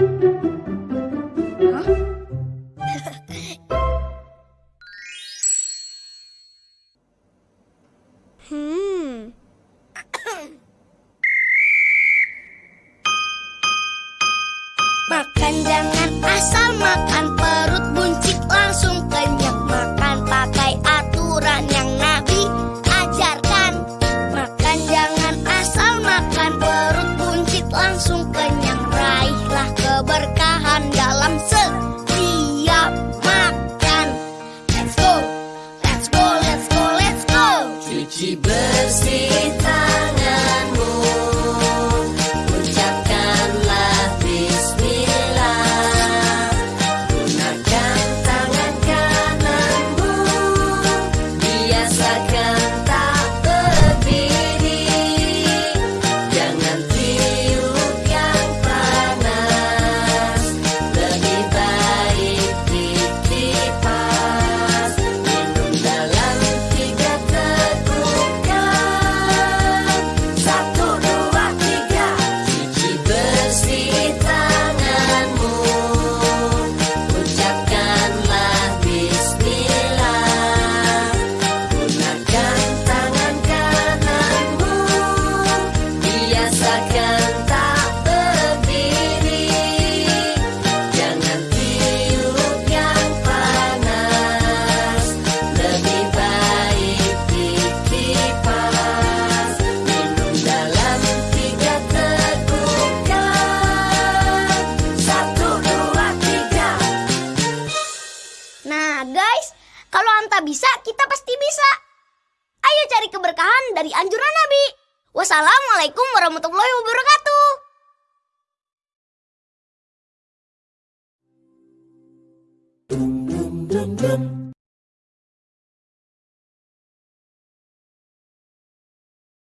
Makan jangan asal makan. sesita Nah guys, kalau Anta bisa, kita pasti bisa. Ayo cari keberkahan dari anjuran Nabi. Wassalamualaikum warahmatullahi wabarakatuh. Dum dum dum dum.